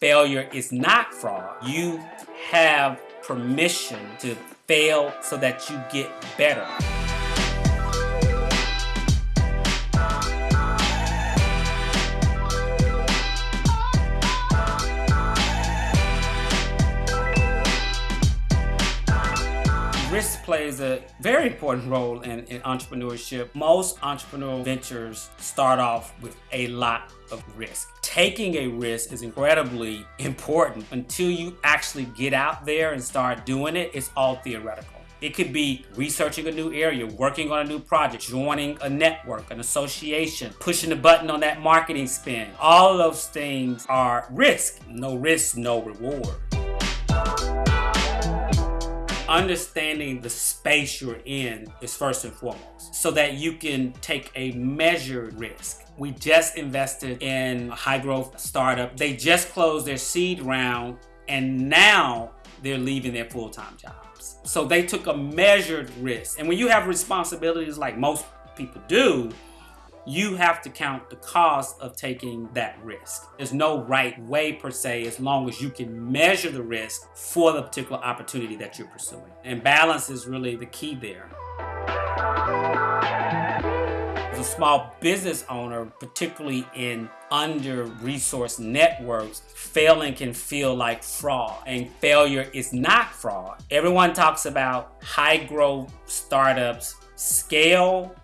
failure is not fraud. You have permission to fail so that you get better. Risk plays a very important role in, in, entrepreneurship. Most entrepreneurial ventures start off with a lot of risk. Taking a risk is incredibly important. Until you actually get out there and start doing it, it's all theoretical. It could be researching a new area, working on a new project, joining a network, an association, pushing the button on that marketing spend. All of those things are risk. No risk, no reward understanding the space you're in is first and foremost so that you can take a measured risk. We just invested in a high growth startup. They just closed their seed round and now they're leaving their full-time jobs. So they took a measured risk. And when you have responsibilities like most people do, you have to count the cost of taking that risk. There's no right way per se as long as you can measure the risk for the particular opportunity that you're pursuing. And balance is really the key there. As a small business owner, particularly in under-resourced networks, failing can feel like fraud. And failure is not fraud. Everyone talks about high-growth startups scale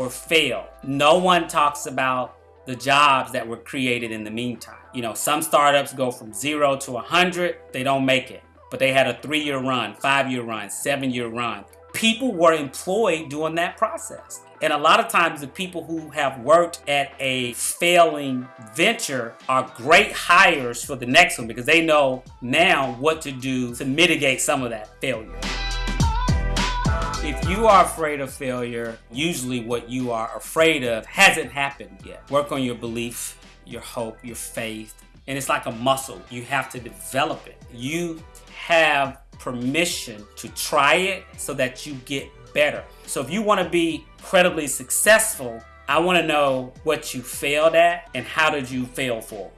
or fail. No one talks about the jobs that were created in the meantime. You know, some startups go from zero to 100, they don't make it. But they had a three-year run, five-year run, seven-year run. People were employed during that process. And a lot of times the people who have worked at a failing venture are great hires for the next one because they know now what to do to mitigate some of that failure. If you are afraid of failure, usually what you are afraid of hasn't happened yet. Work on your belief, your hope, your faith, and it's like a muscle. You have to develop it. You have permission to try it so that you get better. So if you want to be incredibly successful, I want to know what you failed at and how did you fail forward.